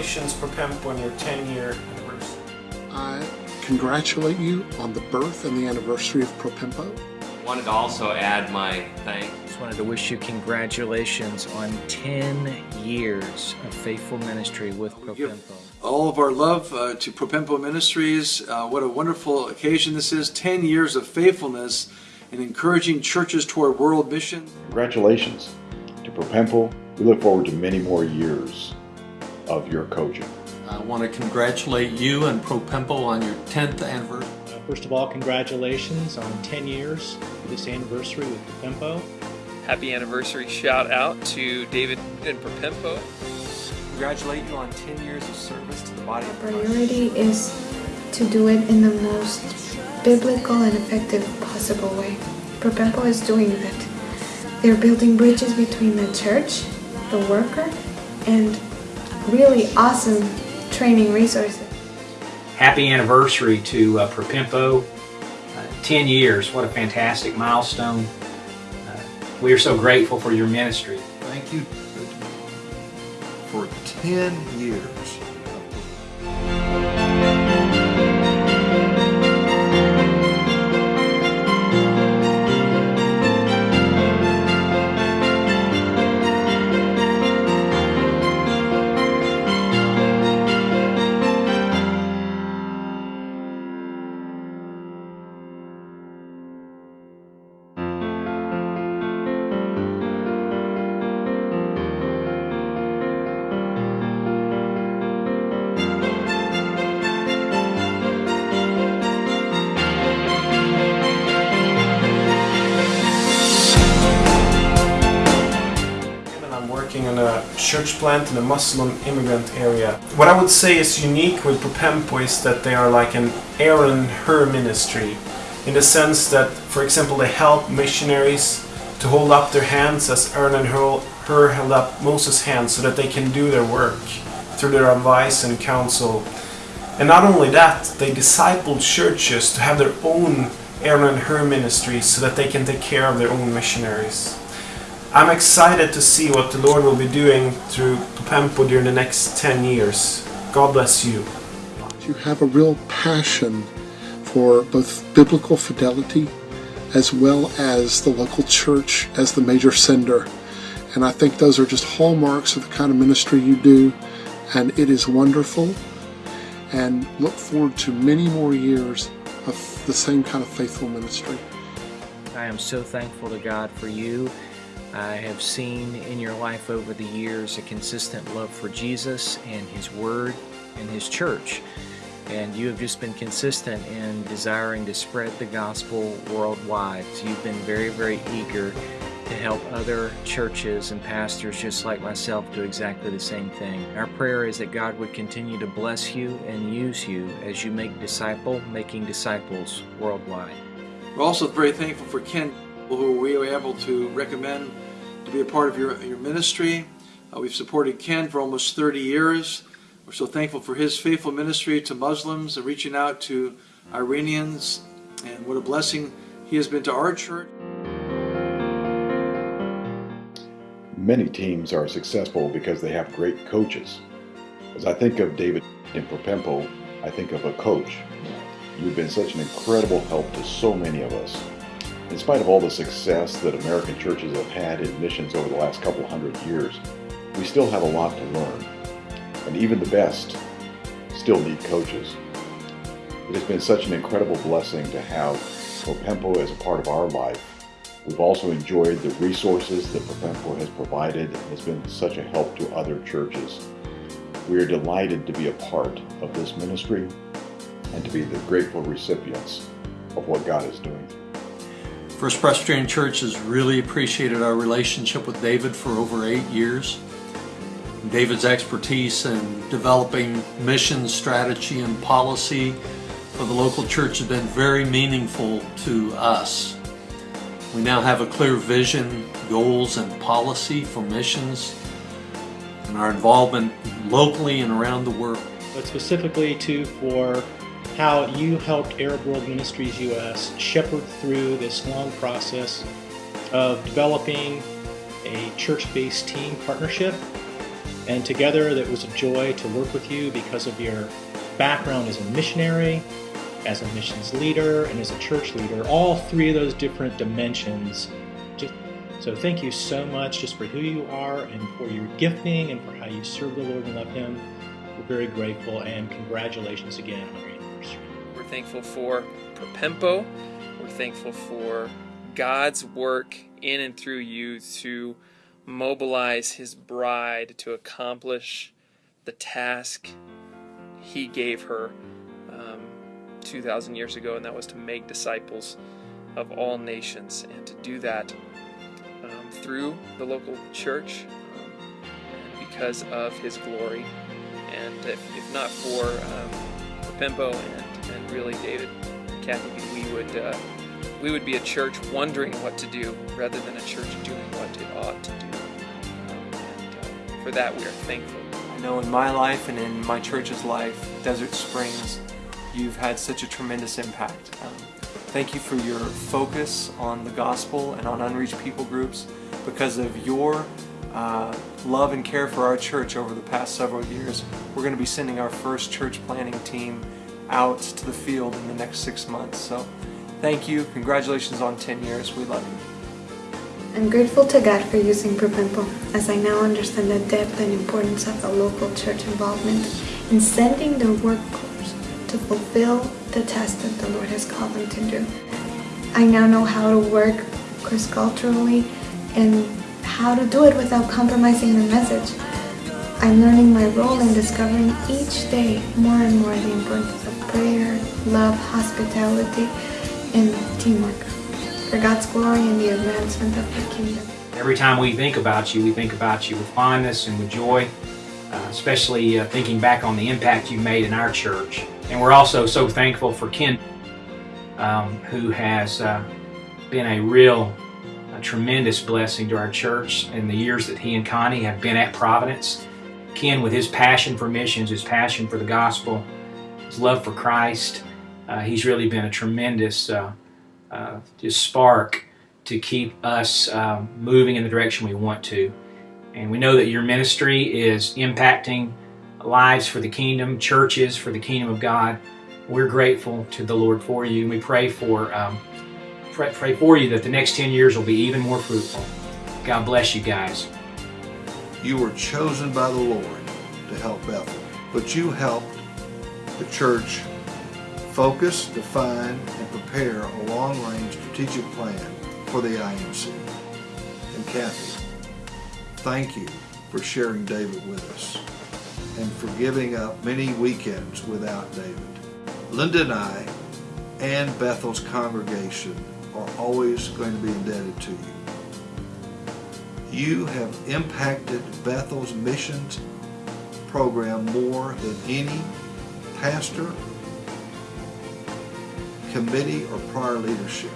Congratulations, Propempo, on your 10-year anniversary. I congratulate you on the birth and the anniversary of Propempo. Wanted to also add my thanks. Just wanted to wish you congratulations on 10 years of faithful ministry with Propempo. All of our love uh, to Propempo Ministries. Uh, what a wonderful occasion this is. 10 years of faithfulness in encouraging churches toward world mission. Congratulations to Propempo. We look forward to many more years of your coaching. I want to congratulate you and Propempo on your 10th anniversary. Uh, first of all, congratulations on 10 years for this anniversary with Propempo. Happy anniversary shout out to David and Propempo. Congratulate you on 10 years of service to the body of Christ. priority is to do it in the most biblical and effective possible way. Propempo is doing that. They're building bridges between the church, the worker, and really awesome training resources. Happy anniversary to uh, Propempo. Uh, 10 years, what a fantastic milestone. Uh, we are so grateful for your ministry. Thank you for 10 years church plant in a Muslim immigrant area. What I would say is unique with Propempo is that they are like an Aaron Hur ministry in the sense that, for example, they help missionaries to hold up their hands as Aaron and Hur held up Moses' hands so that they can do their work through their advice and counsel. And not only that, they disciple churches to have their own Aaron and Hur ministries so that they can take care of their own missionaries. I'm excited to see what the Lord will be doing through Propempo during the next 10 years. God bless you. You have a real passion for both biblical fidelity as well as the local church as the major sender. And I think those are just hallmarks of the kind of ministry you do. And it is wonderful. And look forward to many more years of the same kind of faithful ministry. I am so thankful to God for you I have seen in your life over the years a consistent love for Jesus and His Word and His church. And you have just been consistent in desiring to spread the gospel worldwide. So you've been very, very eager to help other churches and pastors just like myself do exactly the same thing. Our prayer is that God would continue to bless you and use you as you make disciple making disciples worldwide. We're also very thankful for Ken who we were able to recommend to be a part of your, your ministry. Uh, we've supported Ken for almost 30 years. We're so thankful for his faithful ministry to Muslims and reaching out to Iranians. And what a blessing he has been to our church. Many teams are successful because they have great coaches. As I think of David in Propempo, I think of a coach. You've been such an incredible help to so many of us. In spite of all the success that American churches have had in missions over the last couple hundred years, we still have a lot to learn. And even the best still need coaches. It has been such an incredible blessing to have Propempo as a part of our life. We've also enjoyed the resources that Propempo has provided and has been such a help to other churches. We are delighted to be a part of this ministry and to be the grateful recipients of what God is doing. First Presbyterian Church has really appreciated our relationship with David for over eight years. David's expertise in developing mission strategy and policy for the local church has been very meaningful to us. We now have a clear vision, goals, and policy for missions and our involvement locally and around the world. But specifically too for how you helped Arab World Ministries US shepherd through this long process of developing a church-based team partnership And together, it was a joy to work with you because of your background as a missionary, as a missions leader, and as a church leader. All three of those different dimensions. So thank you so much just for who you are and for your gifting and for how you serve the Lord and love Him. We're very grateful and congratulations again thankful for Propempo. We're thankful for God's work in and through you to mobilize His bride to accomplish the task He gave her um, 2,000 years ago, and that was to make disciples of all nations, and to do that um, through the local church um, because of His glory. And if, if not for um, and, and really David, Kathy, we would uh, we would be a church wondering what to do rather than a church doing what it ought to do. And uh, for that, we are thankful. I know in my life and in my church's life, Desert Springs, you've had such a tremendous impact. Um, thank you for your focus on the gospel and on unreached people groups because of your uh, love and care for our church over the past several years. We're going to be sending our first church planning team out to the field in the next six months. So thank you. Congratulations on 10 years. We love you. I'm grateful to God for using Propempo, as I now understand the depth and importance of the local church involvement in sending their workers to fulfill the task that the Lord has called them to do. I now know how to work cross-culturally and how to do it without compromising the message. I'm learning my role in discovering each day more and more the importance prayer, love, hospitality, and teamwork for God's glory and the advancement of the kingdom. Every time we think about you, we think about you with fondness and with joy, uh, especially uh, thinking back on the impact you made in our church. And we're also so thankful for Ken, um, who has uh, been a real, a tremendous blessing to our church in the years that he and Connie have been at Providence. Ken, with his passion for missions, his passion for the gospel, his love for Christ, uh, he's really been a tremendous uh, uh, just spark to keep us um, moving in the direction we want to. And we know that your ministry is impacting lives for the kingdom, churches for the kingdom of God. We're grateful to the Lord for you. And we pray for um, pray, pray for you that the next 10 years will be even more fruitful. God bless you guys. You were chosen by the Lord to help Bethel, but you helped the church focus, define, and prepare a long-range strategic plan for the IMC. And Kathy, thank you for sharing David with us and for giving up many weekends without David. Linda and I and Bethel's congregation are always going to be indebted to you. You have impacted Bethel's missions program more than any pastor, committee, or prior leadership.